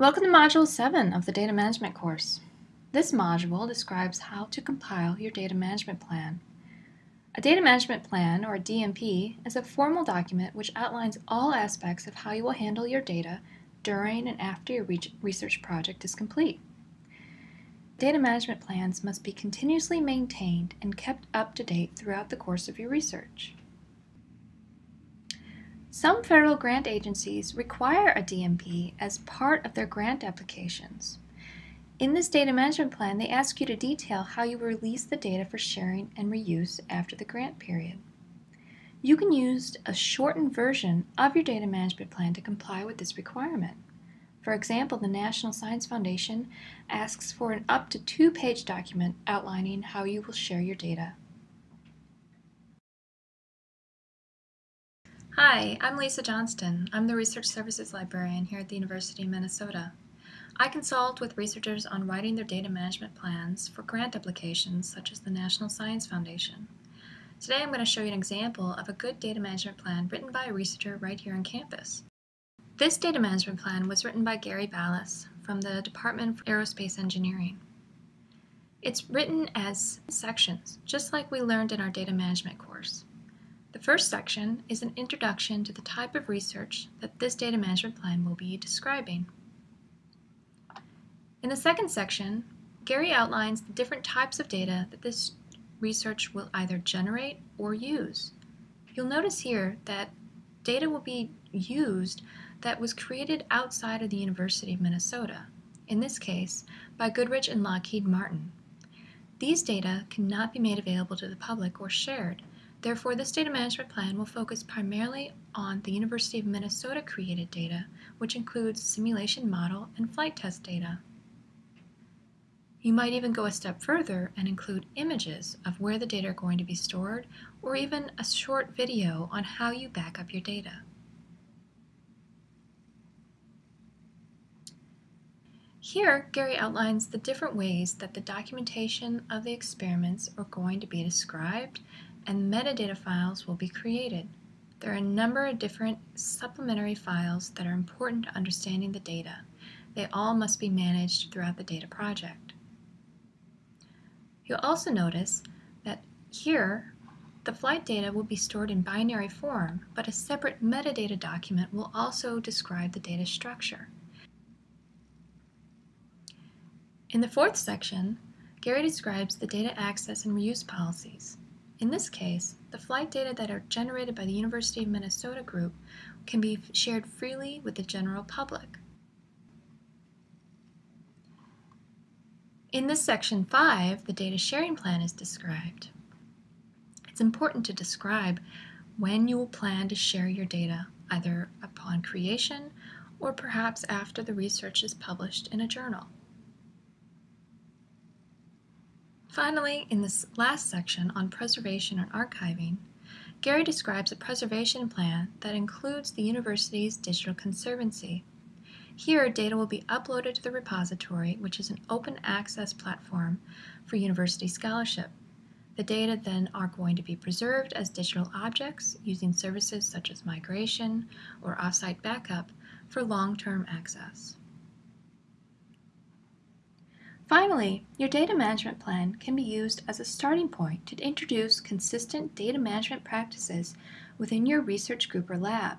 Welcome to Module 7 of the Data Management course. This module describes how to compile your data management plan. A data management plan, or DMP, is a formal document which outlines all aspects of how you will handle your data during and after your research project is complete. Data management plans must be continuously maintained and kept up to date throughout the course of your research. Some federal grant agencies require a DMP as part of their grant applications. In this data management plan, they ask you to detail how you will release the data for sharing and reuse after the grant period. You can use a shortened version of your data management plan to comply with this requirement. For example, the National Science Foundation asks for an up to two-page document outlining how you will share your data. Hi, I'm Lisa Johnston. I'm the Research Services Librarian here at the University of Minnesota. I consult with researchers on writing their data management plans for grant applications such as the National Science Foundation. Today I'm going to show you an example of a good data management plan written by a researcher right here on campus. This data management plan was written by Gary Balas from the Department of Aerospace Engineering. It's written as sections, just like we learned in our data management course. The first section is an introduction to the type of research that this data management plan will be describing. In the second section, Gary outlines the different types of data that this research will either generate or use. You'll notice here that data will be used that was created outside of the University of Minnesota, in this case by Goodrich and Lockheed Martin. These data cannot be made available to the public or shared, Therefore, this data management plan will focus primarily on the University of Minnesota created data, which includes simulation model and flight test data. You might even go a step further and include images of where the data are going to be stored, or even a short video on how you back up your data. Here, Gary outlines the different ways that the documentation of the experiments are going to be described and metadata files will be created. There are a number of different supplementary files that are important to understanding the data. They all must be managed throughout the data project. You'll also notice that here the flight data will be stored in binary form, but a separate metadata document will also describe the data structure. In the fourth section, Gary describes the data access and reuse policies. In this case, the flight data that are generated by the University of Minnesota group can be shared freely with the general public. In this section 5, the data sharing plan is described. It's important to describe when you will plan to share your data, either upon creation or perhaps after the research is published in a journal. Finally, in this last section on preservation and archiving, Gary describes a preservation plan that includes the university's digital conservancy. Here, data will be uploaded to the repository, which is an open access platform for university scholarship. The data then are going to be preserved as digital objects using services such as migration or offsite backup for long-term access. Finally, your data management plan can be used as a starting point to introduce consistent data management practices within your research group or lab,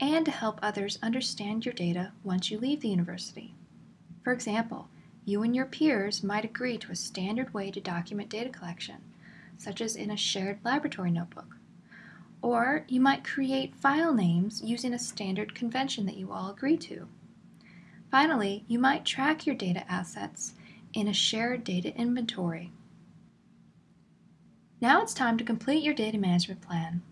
and to help others understand your data once you leave the university. For example, you and your peers might agree to a standard way to document data collection, such as in a shared laboratory notebook. Or you might create file names using a standard convention that you all agree to. Finally, you might track your data assets in a shared data inventory. Now it's time to complete your data management plan.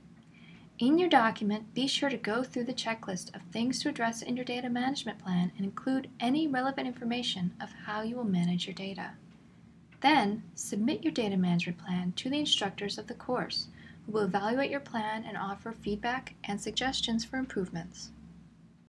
In your document, be sure to go through the checklist of things to address in your data management plan and include any relevant information of how you will manage your data. Then, submit your data management plan to the instructors of the course, who will evaluate your plan and offer feedback and suggestions for improvements.